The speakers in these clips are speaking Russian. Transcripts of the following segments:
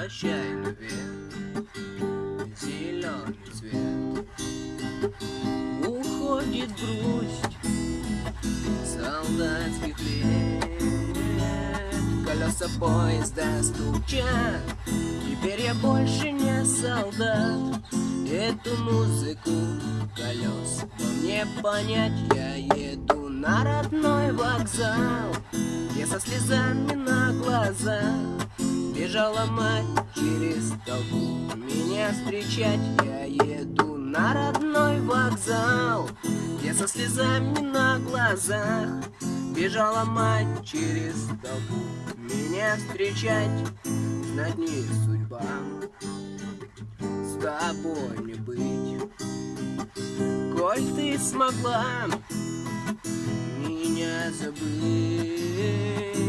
Прощай, любви, зеленый цвет. Уходит грусть солдатских лет. Колеса поезда стучат Теперь я больше не солдат. Эту музыку колес Но мне понять я еду на родной вокзал Я со слезами на глазах Бежала мать через толпу Меня встречать. Я еду на родной вокзал Где со слезами на глазах Бежала мать через толпу Меня встречать. Знать не судьба С тобой мне быть. Коль ты смогла Меня забыть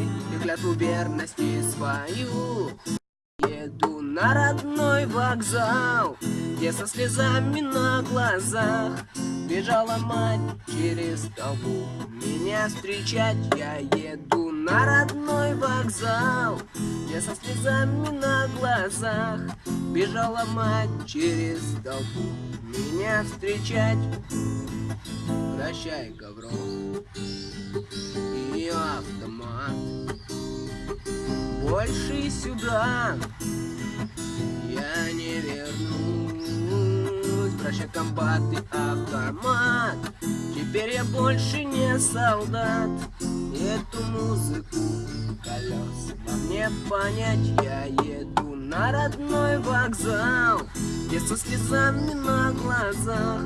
клятву верности свою. Еду на родной вокзал Где со слезами на глазах Бежала мать через толпу. Меня встречать я еду на родной вокзал Где со слезами на глазах Бежала мать через толпу. Меня встречать Прощай, Гаврон Больше сюда. Я не вернусь. Прощай, комбат и автомат. Теперь я больше не солдат. Эту музыку колес во мне понять. Я еду на родной вокзал Где со слезами на глазах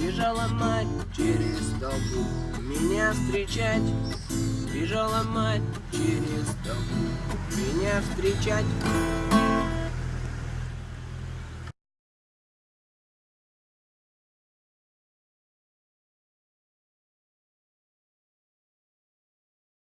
Бежала мать через толпу. Меня встречать Бежала мать через толпу встречать